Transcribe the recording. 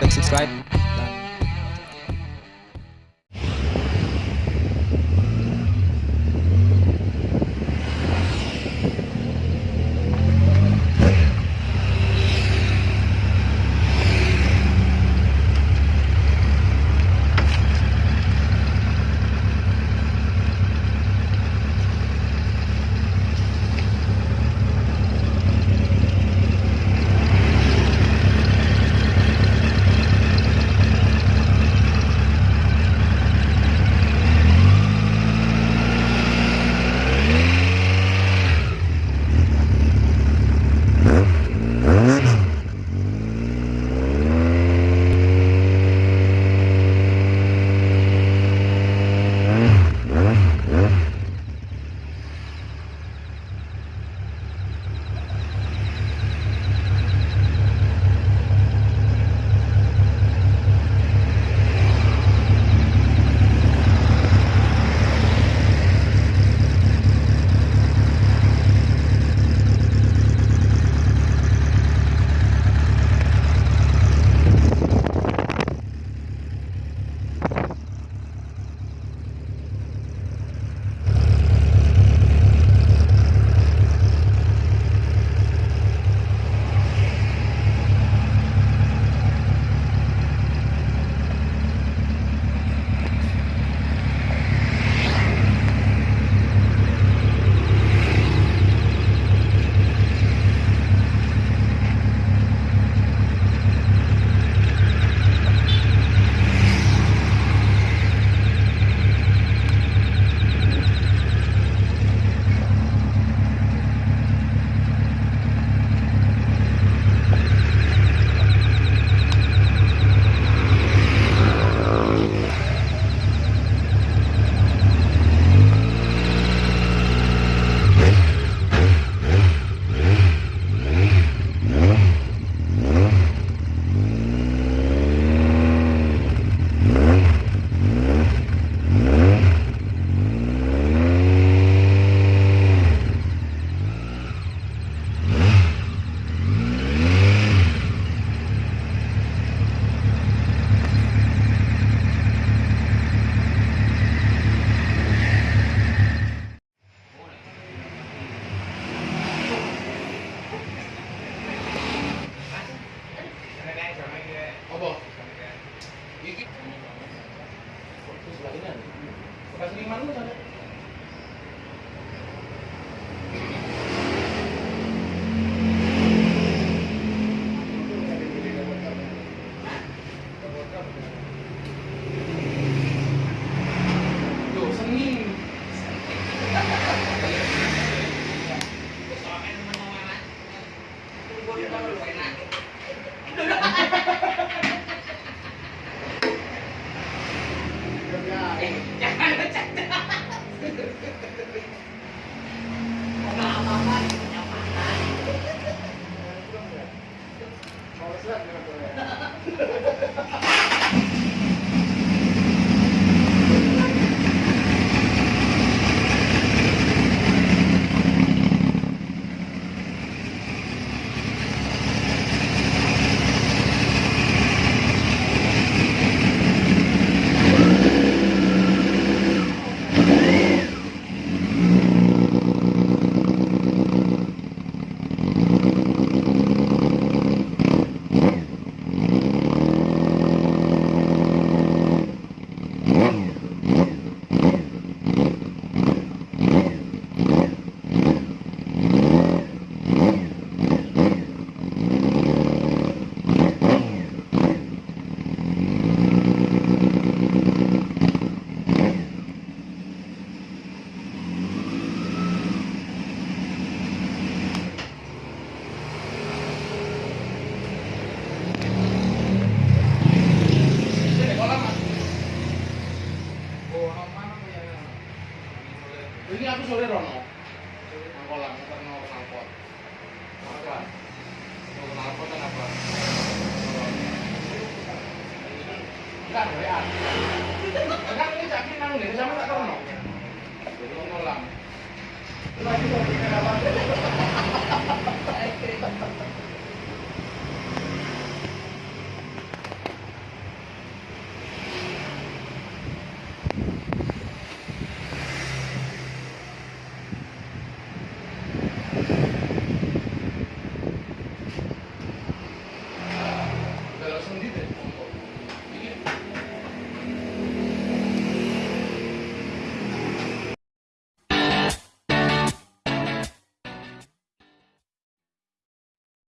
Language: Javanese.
Like, subscribe. Kasi man mo Mm-hmm. Ini aku sore Rono. Nang kolam, karena knalpot. Apa? Mau knalpot kan apa? Enggak, WA. Enggak, ini caki nang ini sama tak Rono. Jadi kolam. Lagi mau bikin apa?